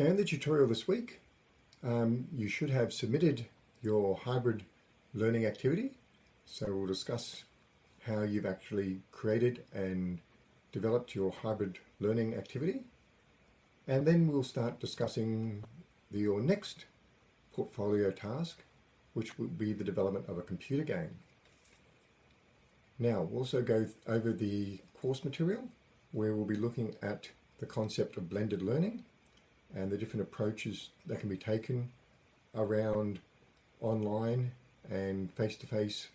Now in the tutorial this week, um, you should have submitted your hybrid learning activity. So we'll discuss how you've actually created and developed your hybrid learning activity. And then we'll start discussing the, your next portfolio task, which will be the development of a computer game. Now, we'll also go over the course material, where we'll be looking at the concept of blended learning and the different approaches that can be taken around online and face-to-face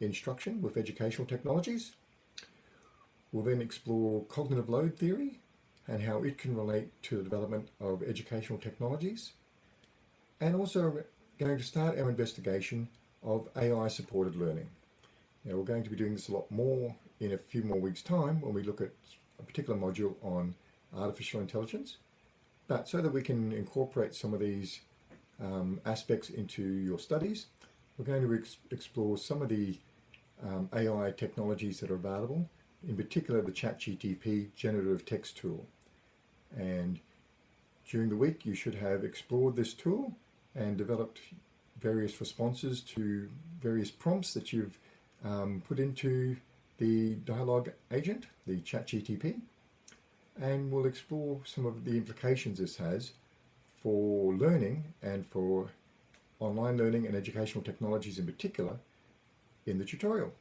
instruction with educational technologies. We'll then explore cognitive load theory and how it can relate to the development of educational technologies. And also going to start our investigation of AI-supported learning. Now we're going to be doing this a lot more in a few more weeks time when we look at a particular module on artificial intelligence. But so that we can incorporate some of these um, aspects into your studies, we're going to ex explore some of the um, AI technologies that are available, in particular the ChatGTP generative text tool. And during the week, you should have explored this tool and developed various responses to various prompts that you've um, put into the dialogue agent, the ChatGTP, and we'll explore some of the implications this has for learning and for online learning and educational technologies in particular in the tutorial.